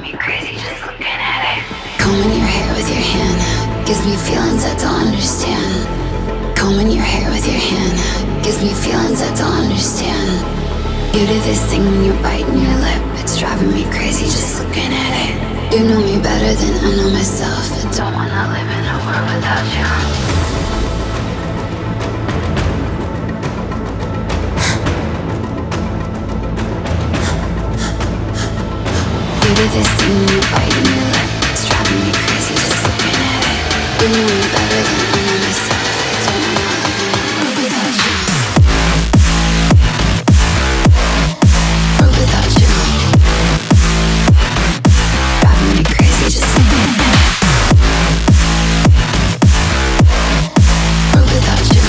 me crazy just looking at it. Combing your hair with your hand gives me feelings I don't understand. Combing your hair with your hand gives me feelings I don't understand. You do this thing when you're biting your lip, it's driving me crazy just looking at it. You know me better than I know myself. I don't wanna live in a world without you. This thing you're biting your lip, it's driving me crazy just looking at it. You know me better than I know myself. Don't world without you. Without you. Driving me crazy just looking at it. Without you.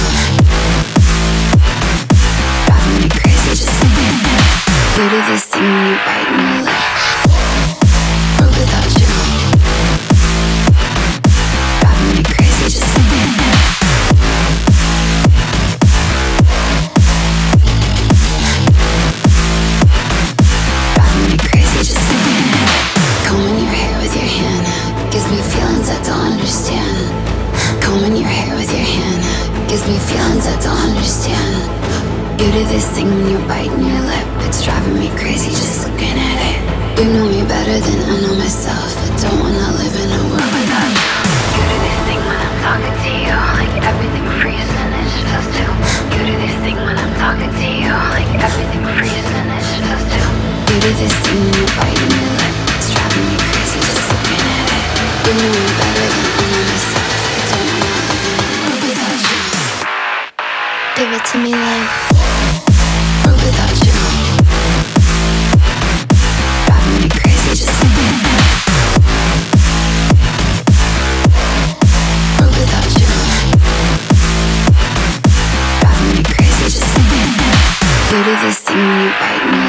Driving me crazy just looking at it. You this thing you're biting your lip. Combing your hair with your hand gives me feelings I don't understand. You do this thing when you're biting your lip, it's driving me crazy just looking at it. You know me better than I know myself. I don't wanna live me without you. Driving me crazy just without you. Driving me crazy just. You do this thing when you're biting